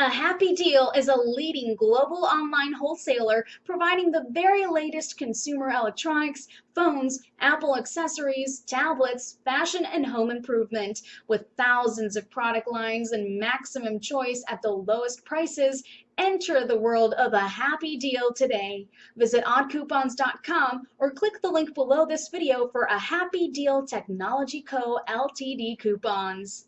A Happy Deal is a leading global online wholesaler providing the very latest consumer electronics, phones, Apple accessories, tablets, fashion, and home improvement. With thousands of product lines and maximum choice at the lowest prices, enter the world of a happy deal today. Visit oddcoupons.com or click the link below this video for a Happy Deal Technology Co. Ltd coupons.